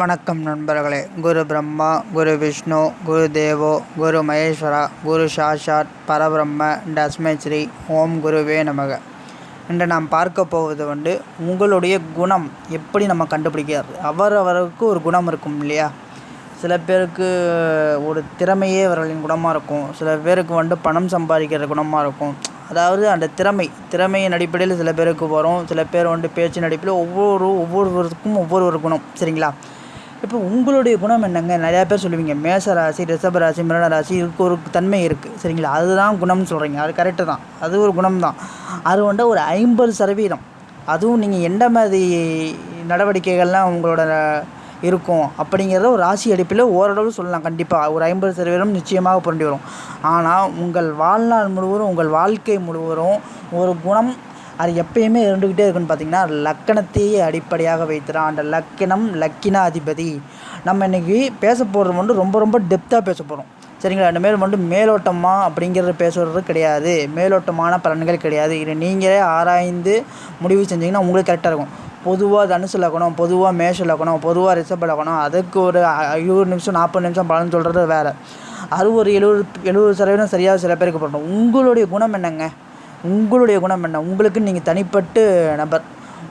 வணக்கம் நண்பர்களே. குரு பிரம்மா குரு விஷ்ணு குரு தேவோ குரு மகேஸ்வரா குரு சாஷாத் பரபிரம்ம டஸ்மை ஸ்ரீ ஓம் குருவே நமக. இன்று நாம் பார்க்க போவது வந்து உங்களுடைய குணம் எப்படி நம்ம கண்டுபிடிக்கிறது? அவரவருக்கு ஒரு குணம் இருக்கும் இல்லையா? சில பேருக்கு ஒரு திறமையே அவர்களின் குணமாக இருக்கும். சில பேருக்கு வந்து பணம் சம்பாதிக்கிற குணமாக இருக்கும். அதாவது அந்த திறமை திறமையின் அடிப்படையில் சில பேருக்கு வரும். சில பேர் வந்து பேச்சின் அடிப்படையில் ஒவ்வொரு ஒவ்வொருவருக்கும் ஒவ்வொரு ஒரு குணம். சரிங்களா? இப்போ உங்களுடைய குணம் என்னங்க? நிறையா பேர் சொல்லுவீங்க மேச ராசி ரிஷப ராசி மிரண ராசி இதுக்கு ஒரு தன்மை இருக்குது சரிங்களா? அதுதான் குணம்னு சொல்கிறீங்க அது கரெக்டு தான். அது ஒரு குணம் தான் அது வந்து ஒரு ஐம்பது சதவீதம். அதுவும் நீங்கள் எந்த மாதிரி நடவடிக்கைகள்லாம் உங்களோட இருக்கும் அப்படிங்கிறத ஒரு ராசி அடிப்பில் ஓரளவு சொல்லலாம். கண்டிப்பாக ஒரு ஐம்பது சதவீதம் நிச்சயமாக புரண்டி வரும். ஆனால் உங்கள் வாழ்நாள் முழுவதும் உங்கள் வாழ்க்கை முழுவதும் ஒரு குணம் அது எப்பயுமே இருந்துக்கிட்டே இருக்குன்னு பார்த்தீங்கன்னா லக்கணத்தையே அடிப்படையாக வைத்துதான் அந்த லக்கணம் லக்கின அதிபதி நம்ம இன்றைக்கி பேச போகிறது வந்து ரொம்ப ரொம்ப டெப்த்தாக பேச போகிறோம் சரிங்களா? இனிமேல் வந்து மேலோட்டமாக அப்படிங்கிறது பேசுகிறது கிடையாது. மேலோட்டமான பலன்கள் கிடையாது. இதை நீங்களே ஆராய்ந்து முடிவு செஞ்சிங்கன்னா உங்களுக்கு கரெக்டாக இருக்கும். பொதுவாக தனுசு லக்கணம் பொதுவாக மேஷ லக்கணம் பொதுவாக ரிஷப லக்கணம் அதுக்கு ஒரு இருபது நிமிஷம் நாற்பது நிமிஷம் பலன் சொல்கிறது வேறு. அறுபது ஒரு எழுபது எழுபது சதவீதம் சரியாக சில பேருக்கு போடணும் உங்களுடைய குணம் என்னங்க? உங்களுடைய குணம் என்ன? உங்களுக்கு நீங்கள் தனிப்பட்டு நபர்.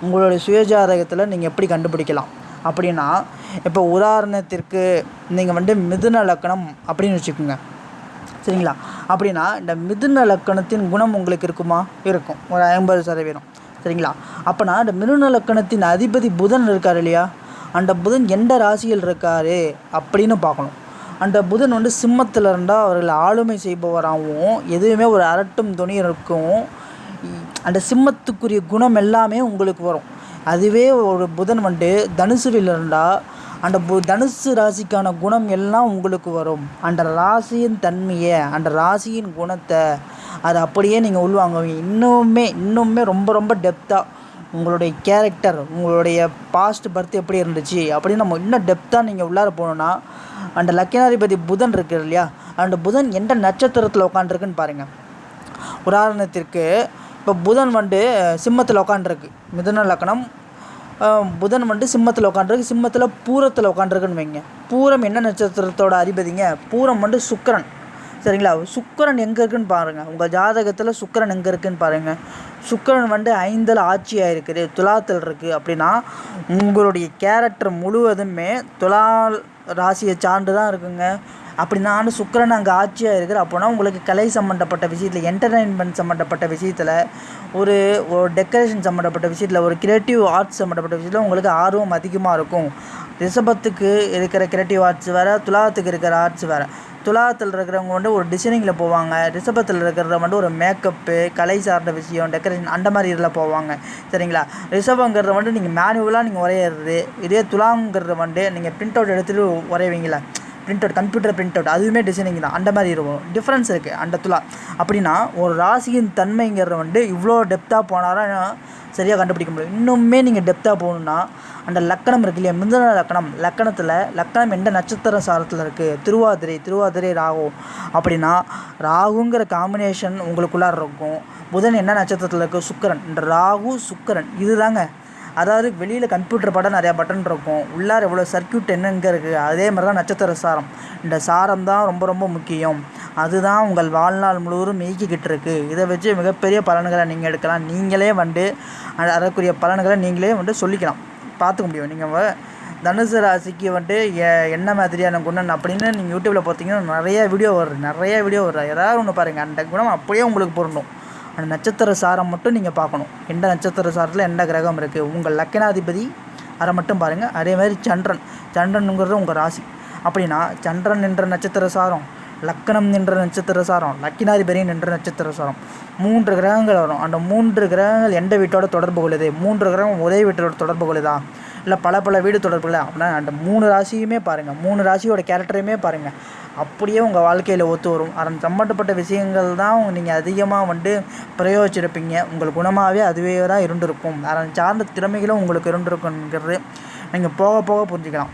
உங்களுடைய சுயஜாதகத்தில் நீங்கள் எப்படி கண்டுபிடிக்கலாம்? அப்படின்னா இப்போ உதாரணத்திற்கு நீங்கள் வந்து மிதுன லக்கணம் அப்படின்னு வச்சுக்கோங்க. சரிங்களா? அப்படின்னா இந்த மிதுன லக்கணத்தின் குணம் உங்களுக்கு இருக்குமா? இருக்கும். ஒரு ஐம்பது சதவீதம். சரிங்களா? அப்போனா இந்த மிதுன லக்கணத்தின் அதிபதி புதன் இருக்கார் இல்லையா? அந்த புதன் எந்த ராசியில் இருக்கார்? அப்படின்னு பார்க்கணும். அந்த புதன் வந்து சிம்மத்தில் இருந்தால் அவர்கள் ஆளுமை செய்பவராகவும் எதுவுமே ஒரு அரட்டும் துணி இருக்கும். அந்த சிம்மத்துக்குரிய குணம் எல்லாமே உங்களுக்கு வரும். அதுவே ஒரு புதன் வந்து தனுசுவில் இருந்தால் அந்த பு தனுசு ராசிக்கான குணம் எல்லாம் உங்களுக்கு வரும். அந்த ராசியின் தன்மையை அந்த ராசியின் குணத்தை அதை அப்படியே நீங்கள் உள்வாங்குவீங்க. இன்னுமே இன்னுமே ரொம்ப ரொம்ப டெப்த்தாக உங்களுடைய கேரக்டர் உங்களுடைய பாஸ்ட் பர்த் எப்படி இருந்துச்சு அப்படின்னு நம்ம இன்னும் டெப்த்தாக நீங்கள் உள்ளார போனோன்னா அந்த லக்கினாதிபதி புதன் இருக்குது இல்லையா? அந்த புதன் எந்த நட்சத்திரத்தில் உட்காந்துருக்குன்னு பாருங்கள் உதாரணத்திற்கு இப்போ புதன் வந்து சிம்மத்தில் உட்காந்துருக்கு மிதுன லக்கணம் புதன் வந்து சிம்மத்தில் உட்காந்துருக்கு சிம்மத்தில் பூரத்தில் உட்காந்துருக்குன்னு வைங்க. பூரம் என்ன நட்சத்திரத்தோட அதிபதிங்க? பூரம் வந்து சுக்கரன். சரிங்களா? சுக்கரன் எங்கே இருக்குன்னு பாருங்கள் உங்கள் ஜாதகத்தில் சுக்கரன் எங்கே இருக்குன்னு பாருங்கள் சுக்கரன் வந்து ஐந்தில் ஆட்சியாக இருக்குது துலாத்தில் இருக்குது அப்படின்னா உங்களுடைய கேரக்டர் முழுவதுமே துலா ராசியை சார்ந்து தான் இருக்குங்க அப்படின்னா சுக்கரன் அங்கே ஆட்சியாக இருக்கிற அப்போனா உங்களுக்கு கலை சம்மந்தப்பட்ட விஷயத்தில் என்டர்டைன்மெண்ட் சம்மந்தப்பட்ட விஷயத்தில் ஒரு ஒரு டெக்கரேஷன் சம்மந்தப்பட்ட விஷயத்தில் ஒரு கிரியேட்டிவ் ஆர்ட்ஸ் சம்மந்தப்பட்ட விஷயத்தில் உங்களுக்கு ஆர்வம் அதிகமாக இருக்கும். ரிஷபத்துக்கு இருக்கிற கிரியேட்டிவ் ஆர்ட்ஸ் வேறு துலாத்துக்கு இருக்கிற ஆர்ட்ஸ் வேறு. துலாத்தில் இருக்கிறவங்க வந்து ஒரு டிசைனிங்கில் போவாங்க. ரிஷபத்தில் இருக்கிறத வந்து ஒரு மேக்கப்பு கலை சார்ந்த விஷயம் டெக்கரேஷன் அந்த மாதிரி இதில் போவாங்க. சரிங்களா? ரிஷபங்கிறத வந்து நீங்கள் மேனுவலாக நீங்கள் உரையிறது இதே துலாங்கிறத வந்து நீங்கள் பிரிண்ட் அவுட் எடுத்துகிட்டு வரைவீங்களா print out computer print out அதுவுமே டிசைனிங் தான். அந்த மாதிரி இருக்கும். டிஃப்ரென்ஸ் இருக்குது அந்த துலா அப்படின்னா ஒரு ராசியின் தன்மைங்கிறத வந்து இவ்வளோ டெப்த்தாக போனாலும் சரியாக கண்டுபிடிக்க முடியும். இன்னுமே நீங்கள் டெப்த்தாக போகணுன்னா அந்த லக்கணம் இருக்கு இல்லையா? மிதுன லக்கணம். லக்கணத்தில் லக்கணம் எந்த நட்சத்திர சாரத்தில் இருக்குது திருவாதிரை திருவாதிரை ராகு. அப்படின்னா ராகுங்கிற காம்பினேஷன் உங்களுக்குள்ளார இருக்கும். புதன் என்ன நட்சத்திரத்தில் இருக்குது சுக்கரன். இந்த ராகு சுக்கரன். இதுதாங்க. அதாவது வெளியில் கம்ப்யூட்டர் படம் நிறையா பட்டன் இருக்கும். உள்ளார எவ்வளோ சர்க்கியூட் என்னங்க இருக்குது அதே மாதிரி தான் நட்சத்திர சாரம். இந்த சாரம் தான் ரொம்ப ரொம்ப முக்கியம். அதுதான் உங்கள் வாழ்நாள் முழுவதும் இயக்கிக்கிட்டு இருக்குது இதை வச்சு மிகப்பெரிய பலன்களை நீங்கள் எடுக்கலாம். நீங்களே வந்து அதற்குரிய பலன்களை நீங்களே வந்து சொல்லிக்கலாம். பார்த்துக்க முடியும். நீங்கள் தனுசு ராசிக்கு வந்துட்டு என்ன மாதிரியான குணம் அப்படின்னு நீங்கள் யூடியூப்பில் பார்த்தீங்கன்னா நிறைய வீடியோ வரும். நிறைய வீடியோ வரும். ஏதாவது ஒன்று பாருங்கள் அந்த குணம் அப்படியே உங்களுக்கு பொருந்தும். அந்த நட்சத்திர சாரம் மட்டும் நீங்கள் பார்க்கணும். எந்த நட்சத்திர சாரத்தில் எந்த கிரகம் இருக்குது உங்கள் லக்கணாதிபதி அதை மட்டும் பாருங்கள் அதே மாதிரி சந்திரன். சந்திரனுங்கிறது உங்கள் ராசி. அப்படின்னா சந்திரன் என்ற நட்சத்திர சாரம் லக்கணம் நின்ற நட்சத்திர சாரம் லக்கினாதிபதி நின்ற நட்சத்திர சாரம். மூன்று கிரகங்கள் வரும். அந்த மூன்று கிரகங்கள் எந்த வீட்டோட தொடர்பு கொள்ளுது? மூன்று கிரகம் ஒரே வீட்டோட தொடர்பு கொள்ளுதா? இல்லை பல பல வீடு தொடர்புகள். அப்படின்னா அந்த மூணு ராசியுமே பாருங்கள் மூணு ராசியோட கேரக்டரையுமே பாருங்கள் அப்படியே உங்கள் வாழ்க்கையில் ஒத்து வரும். அதன் சம்மந்தப்பட்ட விஷயங்கள் தான் நீங்கள் அதிகமாக வந்து பிரயோகிச்சிருப்பீங்க. உங்கள் குணமாகவே அதுவே தான் இருந்திருக்கும். அதன் சார்ந்த திறமைகளும் உங்களுக்கு இருந்திருக்குங்கிறது நீங்கள் போக போக புரிஞ்சுக்கலாம்.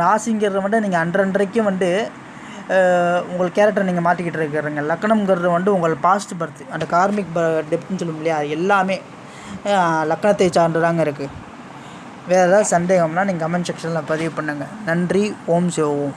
ராசிங்கிறது வந்து நீங்கள் அன்றன்றைக்கு வந்து உங்கள் கேரக்டர் நீங்கள் மாற்றிக்கிட்டு இருக்கிறீங்க. லக்கணம்ங்கிறது வந்து உங்கள் பாஸ்ட் பர்த் அந்த கார்மிக் டெப்த்னு சொல்லும் இல்லையா? எல்லாமே லக்கணத்தை சார்ந்து தாங்க இருக்குது வேறு ஏதாவது சந்தேகம்னா நீங்கள் கமெண்ட் செக்ஷனில் பதிவு பண்ணுங்கள் நன்றி ஓம் சிவோம்